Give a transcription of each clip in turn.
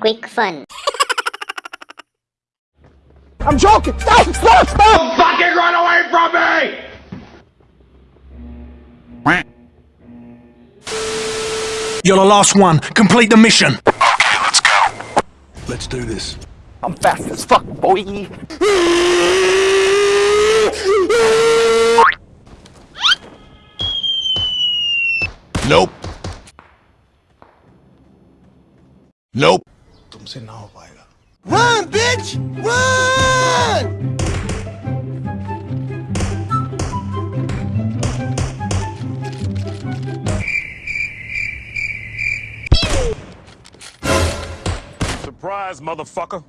quick fun. I'm joking! Stop! Stop! Stop! Fucking run away from me! You're the last one. Complete the mission. Okay, let's go. Let's do this. I'm fast as fuck, boy! Nope. Nope. तुमसे ना हो पाएगा Run, bitch! Run! Surprise, motherfucker.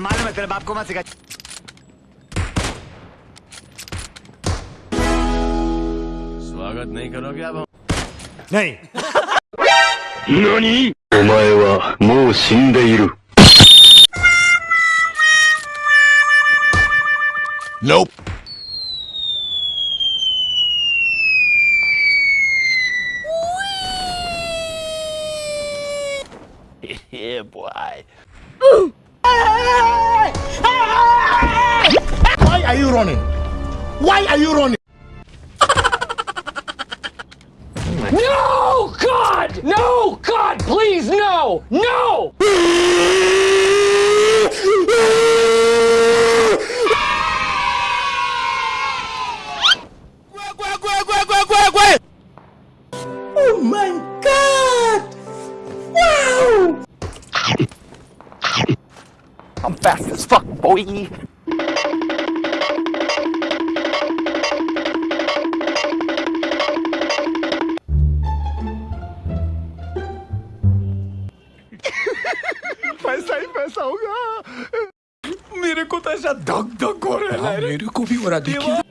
मालूम है तेरे बाप को मत सिखा स्वागत नहीं करोगे अब हम नहीं 何お前はもう死んでいる。 Nope. yeah, boy. Why are you running? Why are you running? No! God! No! God, please, no! No! Oh my god! Wow! I'm fast as fuck, boy! पैसा ही पैसा होगा मेरे को तो ऐसा धक धक हो रहा है। मेरे को भी हो रहा देखिए।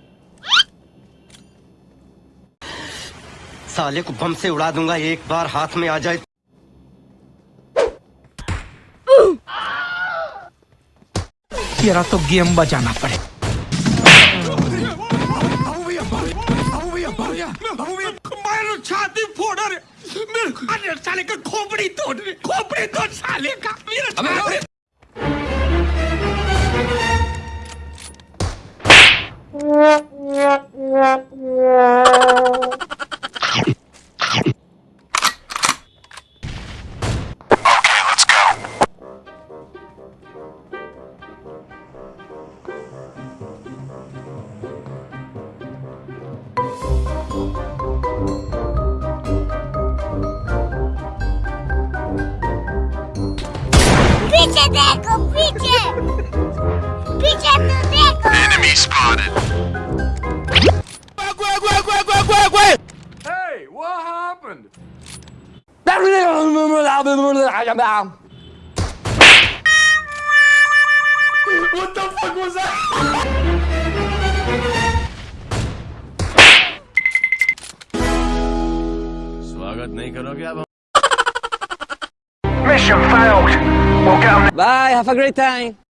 साले को बम से उड़ा दूँगा एक बार हाथ में आ जाए। तेरा तो गेम बजाना पड़े। मेरे अरे साले का खोपड़ी तोड़ रहे खोपड़ी तोड़ साले का मेरा पीछे देखो पीछे पीछे तो देखो Enemy spotted. Hey, what happened? What the fuck was that? स्वागत नहीं करोगे अब हम Mission failed! Bye, have a great time.